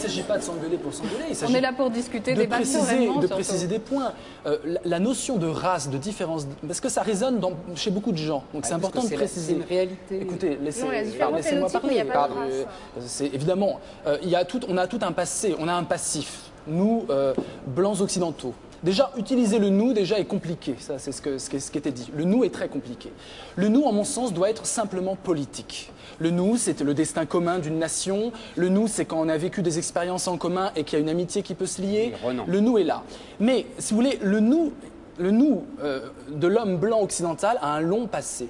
s'agit pas de s'engueuler pour s'engueuler. il On est là pour discuter, de débattre préciser, de surtout. préciser des points. Euh, la, la notion de race, de différence, parce que ça résonne dans- chez beaucoup de gens. Donc c'est important de préciser. c'est une réalité. Écoutez, laissez, laissez-moi mais parler. Euh, C'est évidemment, euh, il y a tout, on a tout un passé, on a un passif. Nous, euh, blancs occidentaux. Déjà, utiliser le nous déjà est compliqué. Ça, c'est ce, que, ce, qui, était dit. Le nous est très compliqué. Le nous, en mon sens, doit être simplement politique. Le nous, c'est le destin commun d'une nation. Le nous, c'est quand on a vécu des expériences en commun et qu'il y a une amitié qui peut se lier. Le nous est là. Mais, si vous voulez, le nous, le nous euh, de l'homme blanc occidental a un long passé.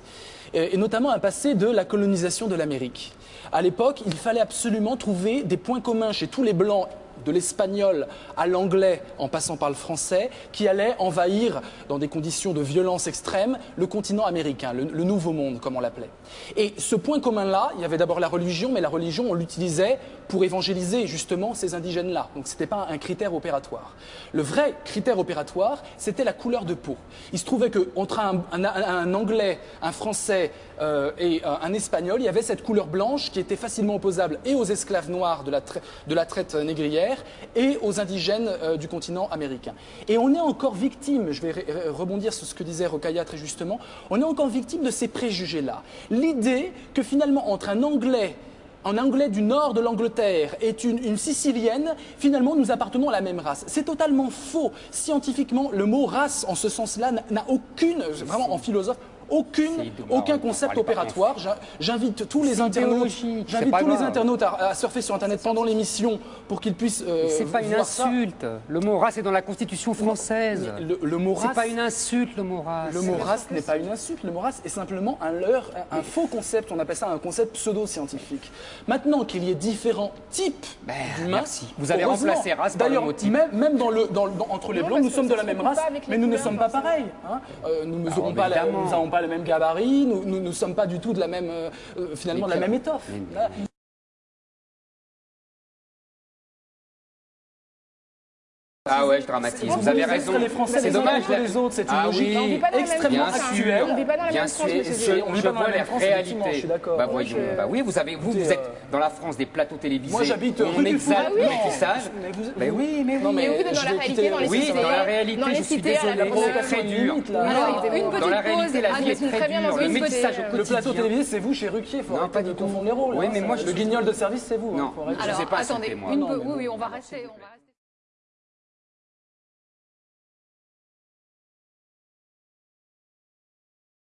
Et, et notamment un passé de la colonisation de l'Amérique. À l'époque, il fallait absolument trouver des points communs chez tous les blancs de l'espagnol à l'anglais en passant par le français, qui allaient envahir, dans des conditions de violence extrême, le continent américain, le, nouveau monde, comme on l'appelait. Et ce point commun-là, il y avait d'abord la religion, mais la religion, on l'utilisait pour évangéliser justement ces indigènes-là. Donc ce n'était pas un critère opératoire. Le vrai critère opératoire, c'était la couleur de peau. Il se trouvait qu'entre un, un- anglais, un français euh, et un, un espagnol, il y avait cette couleur blanche qui était facilement opposable et aux esclaves noirs de la, de la traite négrière et aux indigènes euh, du continent américain. Et on est encore victime, je vais rebondir sur ce que disait Rokaya très justement, on est encore victime de ces préjugés-là. L'idée que finalement entre un anglais un Anglais du nord de l'Angleterre est une, une Sicilienne, finalement nous appartenons à la même race. C'est totalement faux. Scientifiquement, le mot race en ce sens-là n'a aucune, vraiment en philosophe, aucune, C'est aucun On concept opératoire. J'in- J'invite tous les C'est internautes, idéologique, c'est j'invite pas tous les grave. internautes à, à surfer sur Internet pendant l'émission pour qu'ils puissent euh, C'est pas une voir ça. insulte. Le mot race est dans la Constitution française. Le, le mot C'est race, pas une insulte le mot race. le mot race n'est pas une insulte, le mot race est simplement un leurre, un, un faux concept, on appelle ça un concept pseudo-scientifique. Maintenant qu'il y ait différents types Ben, d'humains, merci. Vous avez heureusement. remplacé race par le D'ailleurs, mot type. même, même dans le, dans le- dans- entre les Non, blancs, nous sommes de la même race, mais nous ne sommes pas pareils. hein. Euh, nous ne Alors, mesurons pas, nous n'avons pas le même gabarit, nous ne sommes pas du tout de la même, euh, euh, finalement, de la même étoffe. Ah ouais, je dramatise. Vous avez raison. mettre les Français C'est dommage. les autres, c'est une Ah logique oui. On vit pas dans la même extrêmement actuelle. On vit pas dans la même France, je, on je vit pas dans la même France, réalité. je suis d'accord. Bah voyons. je- Bah oui, vous avez, vous, vous êtes euh, dans la France des plateaux télévisés. Moi, j'habite rue on du exalte Four. le Non, métissage. mais vous- Bah oui, mais oui. Non, Mais vous êtes dans je la réalité, dans les Oui, cités, dans la réalité, dans les je suis désolé. C'est très dur. Une petite la pause. réalité, la vie est très dure. Le métissage plateau télévisé, c'est vous chez Ruquier. Faut Non, arrêter pas de confondre les rôles. Oui, mais moi, je le guignol de service, c'est vous. hein, Non. Alors, sais pas attendez, oui, oui. On va rester.